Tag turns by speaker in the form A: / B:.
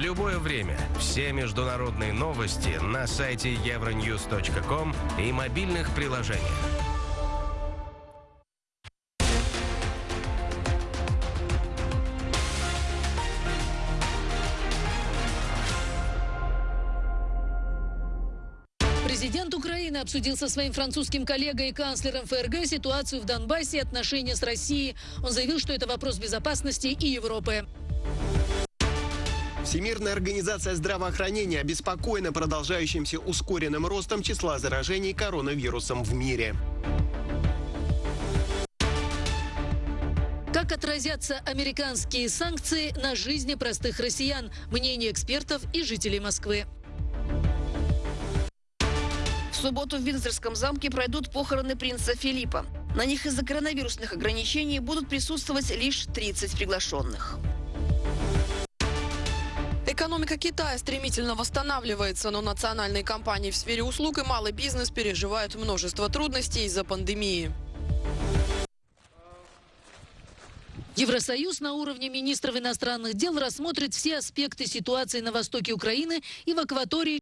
A: любое время. Все международные новости на сайте euronews.com и мобильных приложениях.
B: Президент Украины обсудил со своим французским коллегой и канцлером ФРГ ситуацию в Донбассе и отношения с Россией. Он заявил, что это вопрос безопасности и Европы.
C: Всемирная организация здравоохранения обеспокоена продолжающимся ускоренным ростом числа заражений коронавирусом в мире.
B: Как отразятся американские санкции на жизни простых россиян? Мнение экспертов и жителей Москвы.
D: В субботу в Виндзорском замке пройдут похороны принца Филиппа. На них из-за коронавирусных ограничений будут присутствовать лишь 30 приглашенных.
E: Экономика Китая стремительно восстанавливается, но национальные компании в сфере услуг и малый бизнес переживают множество трудностей из-за пандемии.
B: Евросоюз на уровне министров иностранных дел рассмотрит все аспекты ситуации на востоке Украины и в акватории